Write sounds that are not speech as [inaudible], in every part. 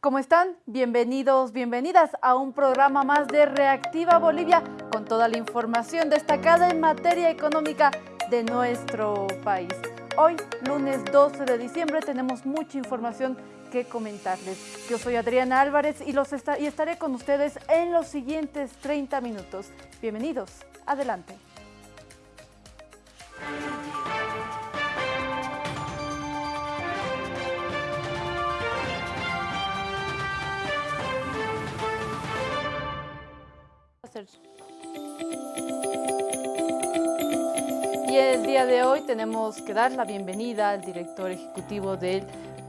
¿Cómo están? Bienvenidos, bienvenidas a un programa más de Reactiva Bolivia con toda la información destacada en materia económica de nuestro país. Hoy, lunes 12 de diciembre, tenemos mucha información que comentarles. Yo soy Adriana Álvarez y, los y estaré con ustedes en los siguientes 30 minutos. Bienvenidos, adelante. Y el día de hoy tenemos que dar la bienvenida al director ejecutivo del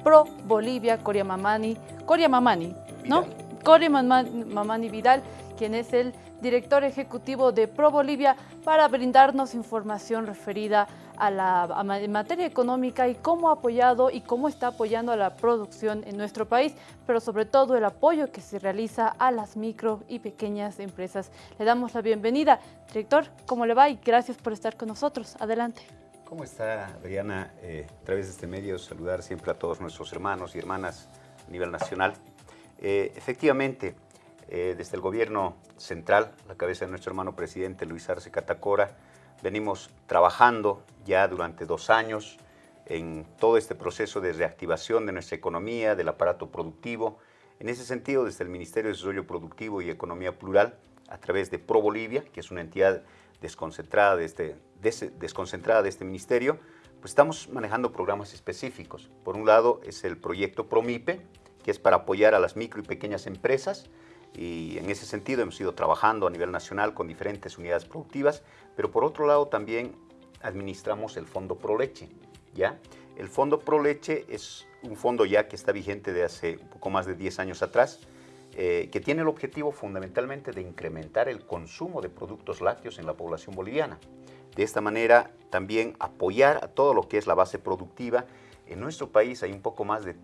Pro Bolivia, Coria Mamani, Coria Mamani, ¿no? Coria Mamani Vidal, quien es el director ejecutivo de Pro Bolivia, para brindarnos información referida a la materia económica y cómo ha apoyado y cómo está apoyando a la producción en nuestro país, pero sobre todo el apoyo que se realiza a las micro y pequeñas empresas. Le damos la bienvenida. Director, ¿cómo le va? Y gracias por estar con nosotros. Adelante. ¿Cómo está, Adriana? Eh, a través de este medio, saludar siempre a todos nuestros hermanos y hermanas a nivel nacional. Eh, efectivamente, eh, desde el gobierno central, la cabeza de nuestro hermano presidente Luis Arce Catacora, venimos trabajando ya durante dos años en todo este proceso de reactivación de nuestra economía, del aparato productivo. En ese sentido, desde el Ministerio de Desarrollo Productivo y Economía Plural, a través de Pro Bolivia, que es una entidad desconcentrada de este, desconcentrada de este ministerio, pues estamos manejando programas específicos. Por un lado es el proyecto PROMIPE, que es para apoyar a las micro y pequeñas empresas, y en ese sentido hemos ido trabajando a nivel nacional con diferentes unidades productivas, pero por otro lado también administramos el Fondo Proleche, ¿ya? El Fondo Proleche es un fondo ya que está vigente de hace un poco más de 10 años atrás, eh, que tiene el objetivo fundamentalmente de incrementar el consumo de productos lácteos en la población boliviana. De esta manera también apoyar a todo lo que es la base productiva. En nuestro país hay un poco más de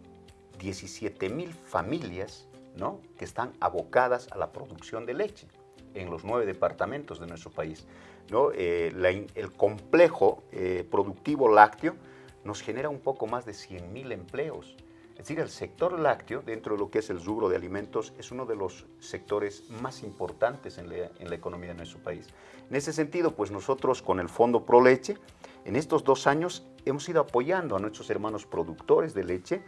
17 mil familias ¿no? que están abocadas a la producción de leche en los nueve departamentos de nuestro país. ¿no? Eh, el complejo eh, productivo lácteo nos genera un poco más de 100.000 empleos. Es decir, el sector lácteo, dentro de lo que es el rubro de alimentos, es uno de los sectores más importantes en la, en la economía de nuestro país. En ese sentido, pues nosotros con el Fondo Pro Leche, en estos dos años hemos ido apoyando a nuestros hermanos productores de leche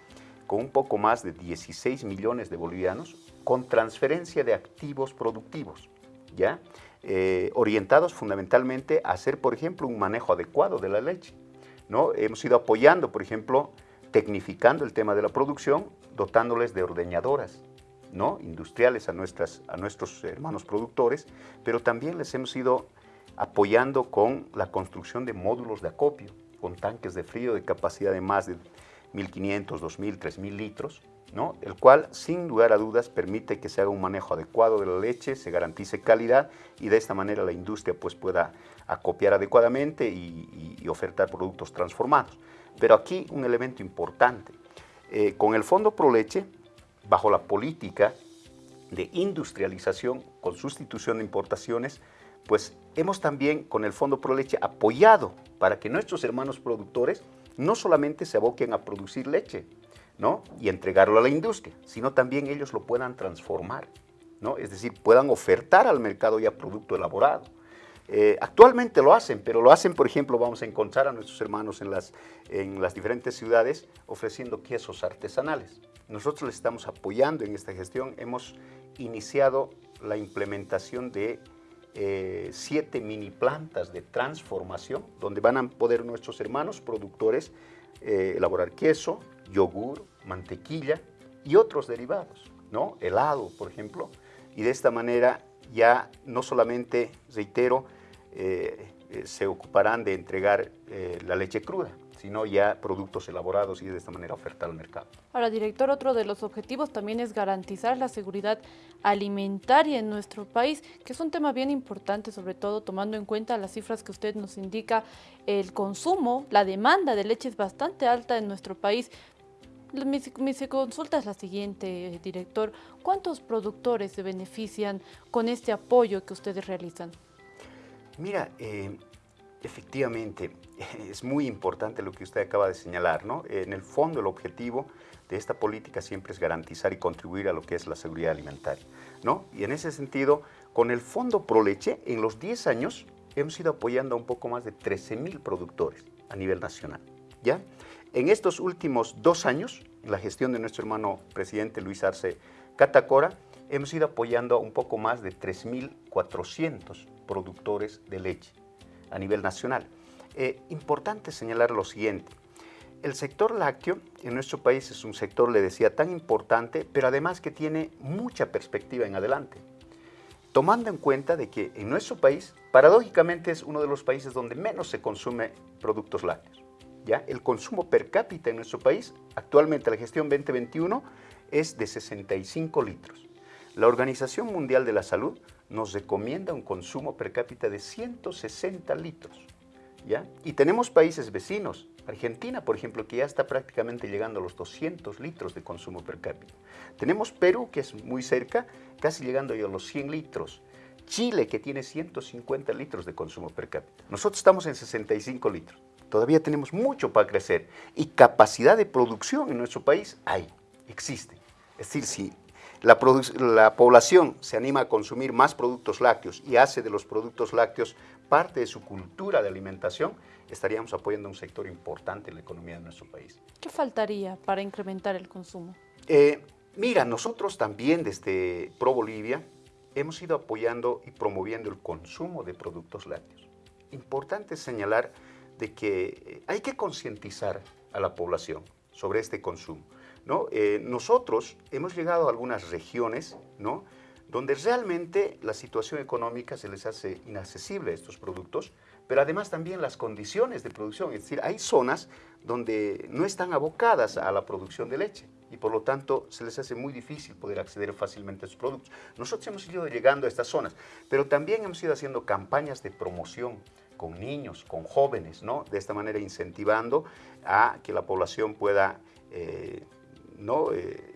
con un poco más de 16 millones de bolivianos con transferencia de activos productivos, ¿ya? Eh, orientados fundamentalmente a hacer, por ejemplo, un manejo adecuado de la leche. ¿no? Hemos ido apoyando, por ejemplo, tecnificando el tema de la producción, dotándoles de ordeñadoras ¿no? industriales a, nuestras, a nuestros hermanos productores, pero también les hemos ido apoyando con la construcción de módulos de acopio, con tanques de frío de capacidad de más de 1.500, 2.000, 3.000 litros, ¿no? el cual sin lugar a dudas permite que se haga un manejo adecuado de la leche, se garantice calidad y de esta manera la industria pues, pueda acopiar adecuadamente y, ofertar productos transformados. Pero aquí un elemento importante, eh, con el Fondo Pro Leche, bajo la política de industrialización con sustitución de importaciones, pues hemos también con el Fondo Pro Leche apoyado para que nuestros hermanos productores no solamente se aboquen a producir leche ¿no? y entregarlo a la industria, sino también ellos lo puedan transformar, ¿no? es decir, puedan ofertar al mercado ya producto elaborado. Eh, actualmente lo hacen, pero lo hacen, por ejemplo, vamos a encontrar a nuestros hermanos en las, en las diferentes ciudades ofreciendo quesos artesanales. Nosotros les estamos apoyando en esta gestión. Hemos iniciado la implementación de eh, siete mini plantas de transformación donde van a poder nuestros hermanos productores eh, elaborar queso, yogur, mantequilla y otros derivados, ¿no? helado, por ejemplo, y de esta manera ya no solamente, reitero, eh, se ocuparán de entregar la leche cruda, sino ya productos elaborados y de esta manera ofertar al mercado. Ahora, director, otro de los objetivos también es garantizar la seguridad alimentaria en nuestro país, que es un tema bien importante, sobre todo tomando en cuenta las cifras que usted nos indica, el consumo, la demanda de leche es bastante alta en nuestro país, mi, consulta es la siguiente, director. ¿Cuántos productores se benefician con este apoyo que ustedes realizan? Mira, eh, efectivamente, [laughs] es muy importante lo que usted acaba de señalar, ¿no? En el fondo, el objetivo de esta política siempre es garantizar y contribuir a lo que es la seguridad alimentaria, ¿no? Y en ese sentido, con el Fondo Proleche, en los 10 años, hemos ido apoyando a un poco más de 13 mil productores a nivel nacional, ¿ya? En estos últimos dos años, en la gestión de nuestro hermano presidente Luis Arce Catacora, hemos ido apoyando a un poco más de 3.400 productores de leche a nivel nacional. Eh, importante señalar lo siguiente, el sector lácteo en nuestro país es un sector, le decía, tan importante, pero además que tiene mucha perspectiva en adelante. Tomando en cuenta de que en nuestro país, paradójicamente es uno de los países donde menos se consume productos lácteos. ¿ya? El consumo per cápita en nuestro país, actualmente la gestión 2021, es de 65 litros. La Organización Mundial de la Salud nos recomienda un consumo per cápita de 160 litros. ¿ya? Y tenemos países vecinos, Argentina, por ejemplo, que ya está prácticamente llegando a los 200 litros de consumo per cápita. Tenemos Perú, que es muy cerca, casi llegando a los 100 litros. Chile, que tiene 150 litros de consumo per cápita. Nosotros estamos en 65 litros. Todavía tenemos mucho para crecer. Y capacidad de producción en nuestro país hay, existe. Es decir, si la, la, población se anima a consumir más productos lácteos y hace de los productos lácteos parte de su cultura de alimentación, estaríamos apoyando a un sector importante en la economía de nuestro país. ¿Qué faltaría para incrementar el consumo? Eh, mira, nosotros también desde Pro Bolivia hemos ido apoyando y promoviendo el consumo de productos lácteos. Importante señalar de que eh, hay que concientizar a la población sobre este consumo. ¿No? Eh, nosotros hemos llegado a algunas regiones ¿no? donde realmente la situación económica se les hace inaccesible a estos productos, pero además también las condiciones de producción, es decir, hay zonas donde no están abocadas a la producción de leche y por lo tanto se les hace muy difícil poder acceder fácilmente a estos productos. Nosotros hemos ido llegando a estas zonas, pero también hemos ido haciendo campañas de promoción con niños, con jóvenes, ¿no? De esta manera incentivando a que la población pueda, eh, ¿no? Eh,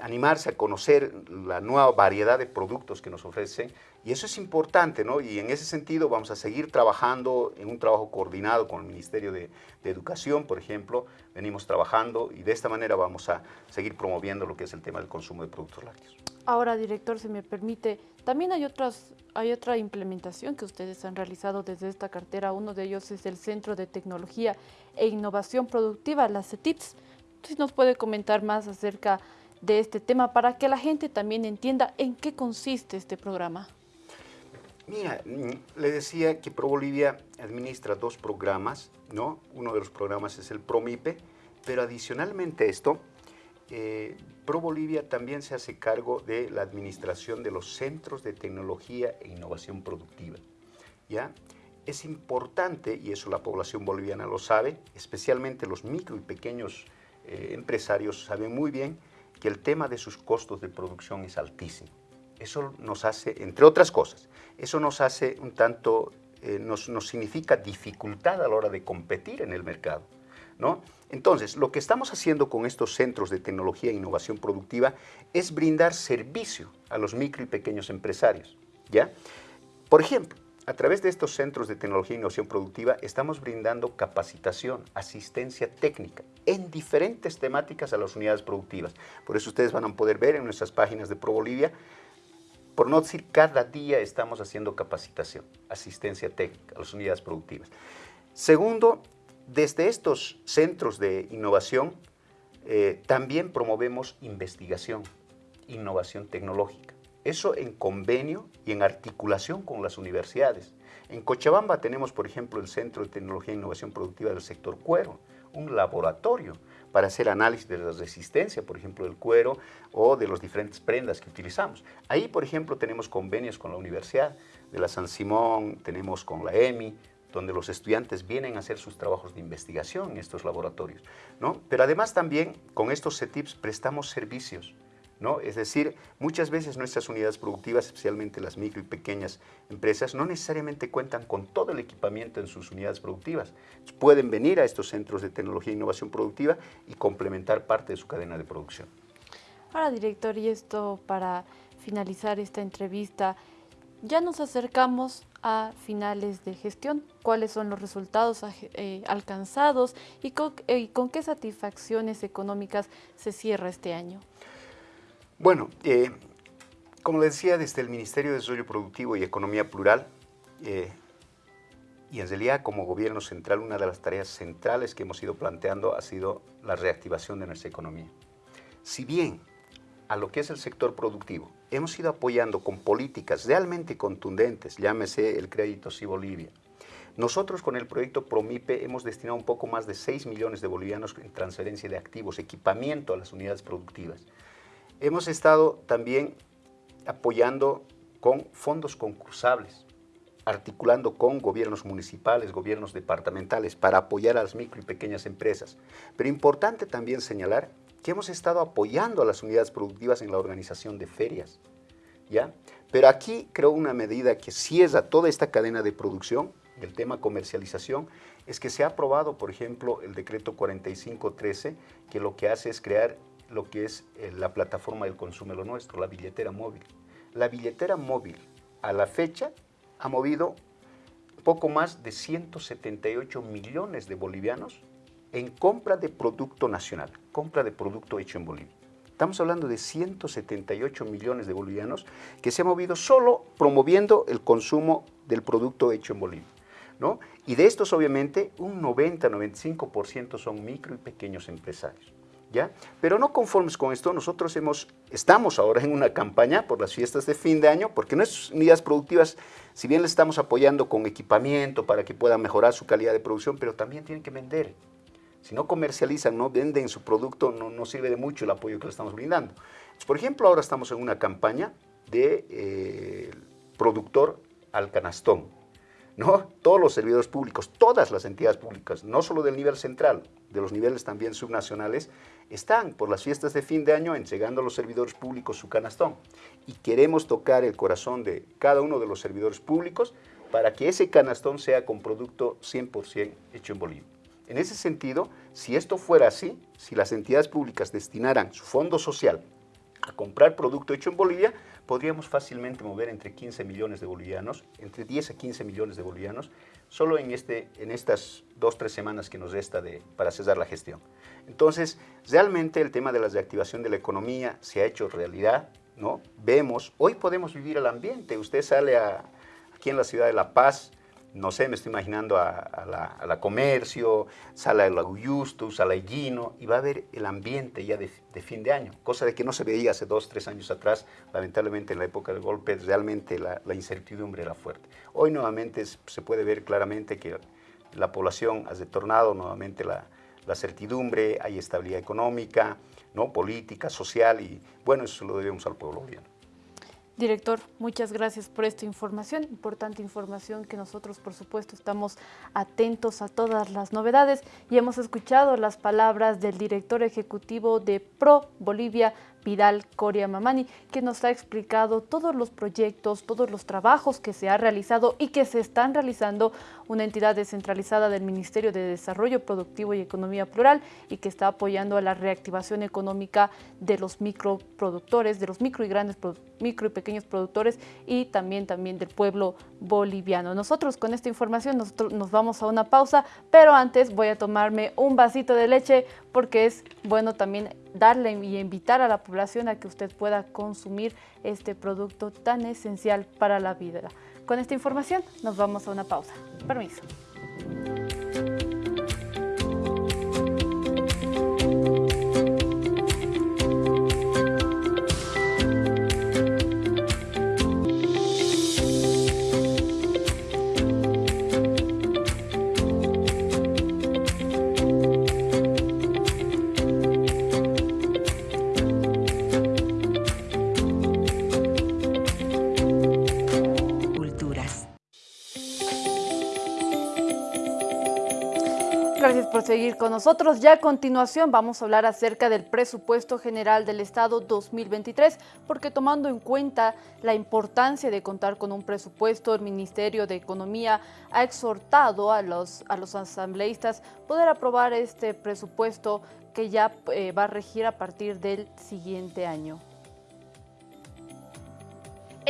animarse a conocer la nueva variedad de productos que nos ofrecen y eso es importante, ¿no? Y en ese sentido vamos a seguir trabajando en un trabajo coordinado con el Ministerio de, Educación, por ejemplo, venimos trabajando y de esta manera vamos a seguir promoviendo lo que es el tema del consumo de productos lácteos. Ahora, director, si me permite, también hay, otras, hay otra implementación que ustedes han realizado desde esta cartera. Uno de ellos es el Centro de Tecnología e Innovación Productiva, la CETIPS. Si nos puede comentar más acerca de este tema para que la gente también entienda en qué consiste este programa. Mira, le decía que ProBolivia administra dos programas, ¿no? Uno de los programas es el ProMIPE, pero adicionalmente a esto, eh, ProBolivia también se hace cargo de la administración de los centros de tecnología e innovación productiva, ¿ya? Es importante, y eso la población boliviana lo sabe, especialmente los micro y pequeños eh, empresarios saben muy bien que el tema de sus costos de producción es altísimo. Eso nos hace, entre otras cosas, eso nos hace un tanto, eh, nos, nos, significa dificultad a la hora de competir en el mercado. ¿no? Entonces, lo que estamos haciendo con estos centros de tecnología e innovación productiva es brindar servicio a los micro y pequeños empresarios. ¿ya? Por ejemplo, a través de estos centros de tecnología e innovación productiva estamos brindando capacitación, asistencia técnica en diferentes temáticas a las unidades productivas. Por eso ustedes van a poder ver en nuestras páginas de ProBolivia, por no decir cada día estamos haciendo capacitación, asistencia técnica a las unidades productivas. Segundo, desde estos centros de innovación eh, también promovemos investigación, innovación tecnológica. Eso en convenio y en articulación con las universidades. En Cochabamba tenemos, por ejemplo, el Centro de Tecnología e Innovación Productiva del sector cuero, un laboratorio para hacer análisis de la resistencia, por ejemplo, del cuero o de las diferentes prendas que utilizamos. Ahí, por ejemplo, tenemos convenios con la Universidad de la San Simón, tenemos con la EMI, donde los estudiantes vienen a hacer sus trabajos de investigación en estos laboratorios. ¿no? Pero además también con estos CETIPs prestamos servicios ¿no? Es decir, muchas veces nuestras unidades productivas, especialmente las micro y pequeñas empresas, no necesariamente cuentan con todo el equipamiento en sus unidades productivas. Pueden venir a estos centros de tecnología e innovación productiva y complementar parte de su cadena de producción. Ahora, director, y esto para finalizar esta entrevista, ya nos acercamos a finales de gestión, cuáles son los resultados eh, alcanzados y con, con, qué satisfacciones económicas se cierra este año. Bueno, eh, como les decía, desde el Ministerio de Desarrollo Productivo y Economía Plural, eh, y en realidad como gobierno central, una de las tareas centrales que hemos ido planteando ha sido la reactivación de nuestra economía. Si bien a lo que es el sector productivo hemos ido apoyando con políticas realmente contundentes, llámese el crédito Sí Bolivia, nosotros con el proyecto Promipe hemos destinado un poco más de 6 millones de bolivianos en transferencia de activos, equipamiento a las unidades productivas. Hemos estado también apoyando con fondos concursables, articulando con gobiernos municipales, gobiernos departamentales, para apoyar a las micro y pequeñas empresas. Pero importante también señalar que hemos estado apoyando a las unidades productivas en la organización de ferias, ¿ya? Pero aquí creo una medida que cierra toda esta cadena de producción, el tema comercialización, es que se ha aprobado, por ejemplo, el decreto 4513, que lo que hace es crear lo que es eh, la plataforma del consumo lo nuestro, la billetera móvil. La billetera móvil, a la fecha, ha movido poco más de 178 millones de bolivianos en compra de producto nacional, compra de producto hecho en Bolivia. Estamos hablando de 178 millones de bolivianos que se han movido solo promoviendo el consumo del producto hecho en Bolivia. ¿no? Y de estos, obviamente, un 90-95% son micro y pequeños empresarios. ¿Ya? Pero no conformes con esto, nosotros hemos, estamos ahora en una campaña por las fiestas de fin de año, porque nuestras unidades productivas, si bien les estamos apoyando con equipamiento para que puedan mejorar su calidad de producción, pero también tienen que vender. Si no comercializan, no venden su producto, no, no sirve de mucho el apoyo que le estamos brindando. por ejemplo, ahora estamos en una campaña de eh, productor al canastón. ¿No? Todos los servidores públicos, todas las entidades públicas, no solo del nivel central, de los niveles también subnacionales, están por las fiestas de fin de año entregando a los servidores públicos su canastón. Y queremos tocar el corazón de cada uno de los servidores públicos para que ese canastón sea con producto 100% hecho en Bolivia. En ese sentido, si esto fuera así, si las entidades públicas destinaran su fondo social a comprar producto hecho en Bolivia, podríamos fácilmente mover entre 15 millones de bolivianos, entre 10 a 15 millones de bolivianos, solo en, este, en estas dos, tres semanas que nos resta de, para cesar la gestión. Entonces, realmente el tema de la reactivación de la economía se ha hecho realidad, ¿no? Vemos, hoy podemos vivir el ambiente, usted sale a, aquí en la ciudad de La Paz, no sé, me estoy imaginando a, la, Comercio, Sala de la Guyusto, Sala Higuino, y va a ver el ambiente ya de, fin de año, cosa de que no se veía hace dos, tres años atrás, lamentablemente en la época del golpe, realmente la, incertidumbre era fuerte. Hoy nuevamente se puede ver claramente que la población ha retornado nuevamente la, la certidumbre, hay estabilidad económica, ¿no? política, social, y bueno, eso lo debemos al pueblo boliviano. Director, muchas gracias por esta información, importante información que nosotros por supuesto estamos atentos a todas las novedades y hemos escuchado las palabras del director ejecutivo de Pro Bolivia, Vidal Coria Mamani, que nos ha explicado todos los proyectos, todos los trabajos que se ha realizado y que se están realizando una entidad descentralizada del Ministerio de Desarrollo Productivo y Economía Plural y que está apoyando a la reactivación económica de los microproductores, de los micro y grandes micro y pequeños productores y también, también del pueblo boliviano. Nosotros con esta información nos vamos a una pausa, pero antes voy a tomarme un vasito de leche porque es bueno también darle y invitar a la población a que usted pueda consumir este producto tan esencial para la vida. Con esta información nos vamos a una pausa. Permiso. Seguir con nosotros. Ya a continuación vamos a hablar acerca del presupuesto general del Estado 2023, porque tomando en cuenta la importancia de contar con un presupuesto, el Ministerio de Economía ha exhortado a los, a los asambleístas poder aprobar este presupuesto que ya eh, va a regir a partir del siguiente año.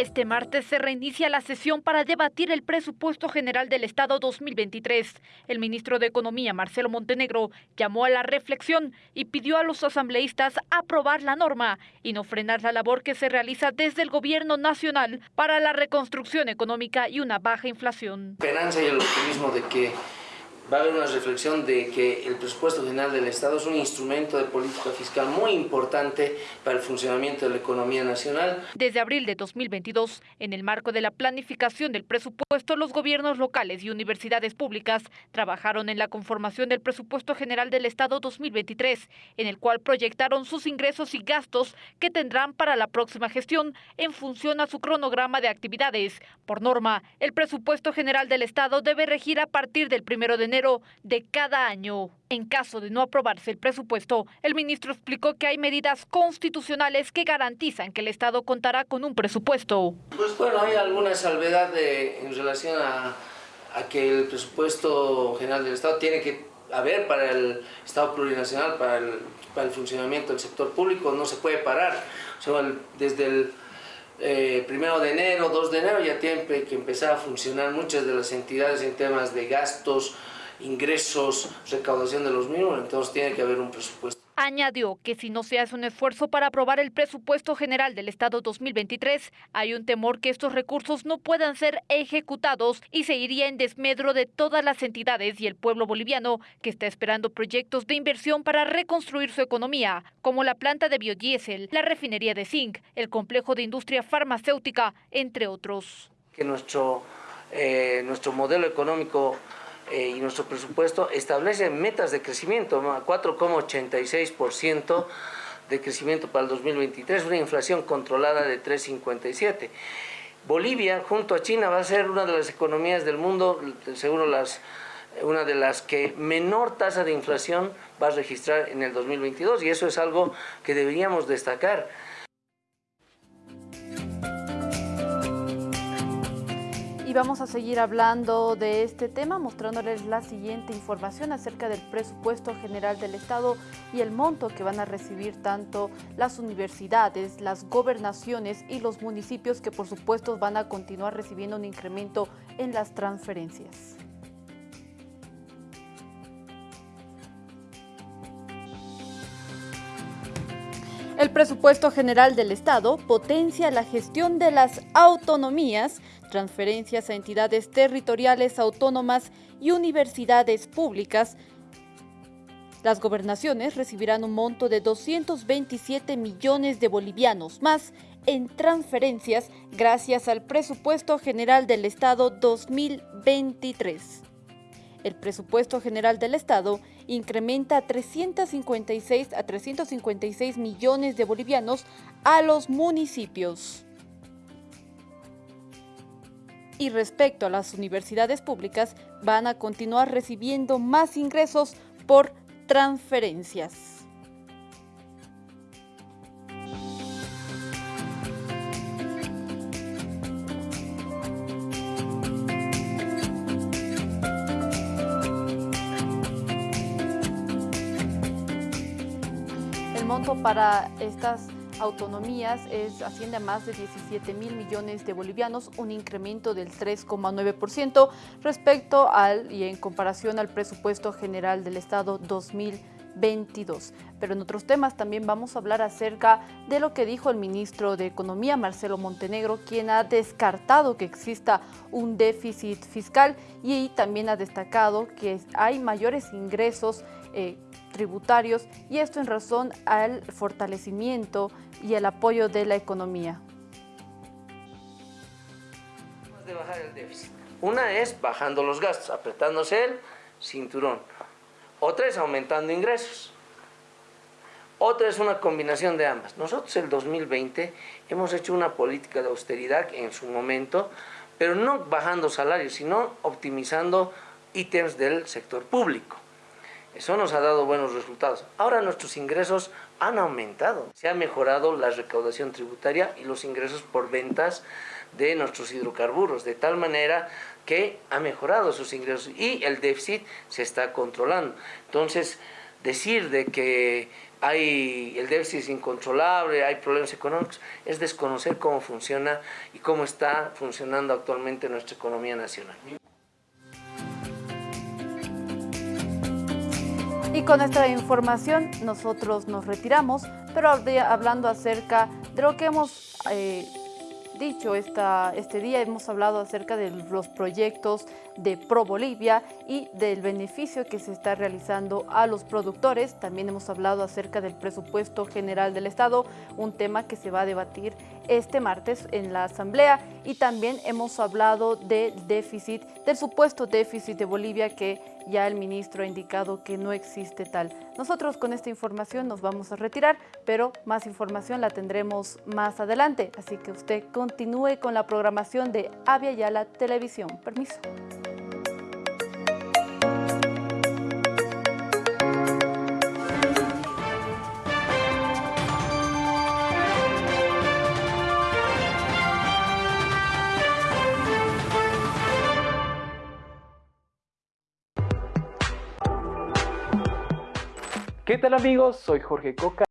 Este martes se reinicia la sesión para debatir el presupuesto general del Estado 2023. El ministro de Economía, Marcelo Montenegro, llamó a la reflexión y pidió a los asambleístas aprobar la norma y no frenar la labor que se realiza desde el gobierno nacional para la reconstrucción económica y una baja inflación. Esperanza y el optimismo de que va a haber una reflexión de que el presupuesto general del Estado es un instrumento de política fiscal muy importante para el funcionamiento de la economía nacional. Desde abril de 2022, en el marco de la planificación del presupuesto, los gobiernos locales y universidades públicas trabajaron en la conformación del presupuesto general del Estado 2023, en el cual proyectaron sus ingresos y gastos que tendrán para la próxima gestión en función a su cronograma de actividades. Por norma, el presupuesto general del Estado debe regir a partir del primero de enero de cada año. En caso de no aprobarse el presupuesto, el ministro explicó que hay medidas constitucionales que garantizan que el Estado contará con un presupuesto. Pues bueno, hay alguna salvedad en relación a, que el presupuesto general del Estado tiene que haber para el Estado plurinacional, para el, para el funcionamiento del sector público, no se puede parar. desde el eh, primero de enero, 2 de enero ya tiene que empezar a funcionar muchas de las entidades en temas de gastos, ingresos, recaudación de los mismos, entonces tiene que haber un presupuesto. Añadió que si no se hace un esfuerzo para aprobar el presupuesto general del Estado 2023, hay un temor que estos recursos no puedan ser ejecutados y se iría en desmedro de todas las entidades y el pueblo boliviano que está esperando proyectos de inversión para reconstruir su economía, como la planta de biodiesel, la refinería de zinc, el complejo de industria farmacéutica, entre otros. Que nuestro, eh, nuestro modelo económico eh, y nuestro presupuesto establece metas de crecimiento, 4,86% de crecimiento para el 2023, una inflación controlada de 3,57%. Bolivia, junto a China, va a ser una de las economías del mundo, seguro las, una de las que menor tasa de inflación va a registrar en el 2022 y eso es algo que deberíamos destacar. Y vamos a seguir hablando de este tema, mostrándoles la siguiente información acerca del presupuesto general del Estado y el monto que van a recibir tanto las universidades, las gobernaciones y los municipios que por supuesto van a continuar recibiendo un incremento en las transferencias. El presupuesto general del Estado potencia la gestión de las autonomías transferencias a entidades territoriales autónomas y universidades públicas, las gobernaciones recibirán un monto de 227 millones de bolivianos más en transferencias gracias al presupuesto general del Estado 2023. El presupuesto general del Estado incrementa a 356 a 356 millones de bolivianos a los municipios. Y respecto a las universidades públicas, van a continuar recibiendo más ingresos por transferencias. Para estas autonomías es, asciende a más de 17 mil millones de bolivianos, un incremento del 3,9% respecto al y en comparación al presupuesto general del Estado 2022. Pero en otros temas también vamos a hablar acerca de lo que dijo el ministro de Economía, Marcelo Montenegro, quien ha descartado que exista un déficit fiscal y también ha destacado que hay mayores ingresos eh, tributarios y esto en razón al fortalecimiento y el apoyo de la economía. De bajar el déficit. Una es bajando los gastos, apretándose el cinturón. Otra es aumentando ingresos. Otra es una combinación de ambas. Nosotros el 2020 hemos hecho una política de austeridad en su momento, pero no bajando salarios, sino optimizando ítems del sector público. Eso nos ha dado buenos resultados. Ahora nuestros ingresos han aumentado. Se ha mejorado la recaudación tributaria y los ingresos por ventas de nuestros hidrocarburos, de tal manera que ha mejorado sus ingresos y el déficit se está controlando. Entonces, decir de que hay el déficit es incontrolable, hay problemas económicos, es desconocer cómo funciona y cómo está funcionando actualmente nuestra economía nacional. Y con esta información nosotros nos retiramos, pero hablando acerca de lo que hemos eh, dicho esta, este día, hemos hablado acerca de los proyectos de Pro Bolivia y del beneficio que se está realizando a los productores. También hemos hablado acerca del presupuesto general del Estado, un tema que se va a debatir este martes en la Asamblea. Y también hemos hablado del déficit, del supuesto déficit de Bolivia que ya el ministro ha indicado que no existe tal. Nosotros con esta información nos vamos a retirar, pero más información la tendremos más adelante. Así que usted continúe con la programación de Avia Yala Televisión. Permiso. ¿Qué tal amigos? Soy Jorge Coca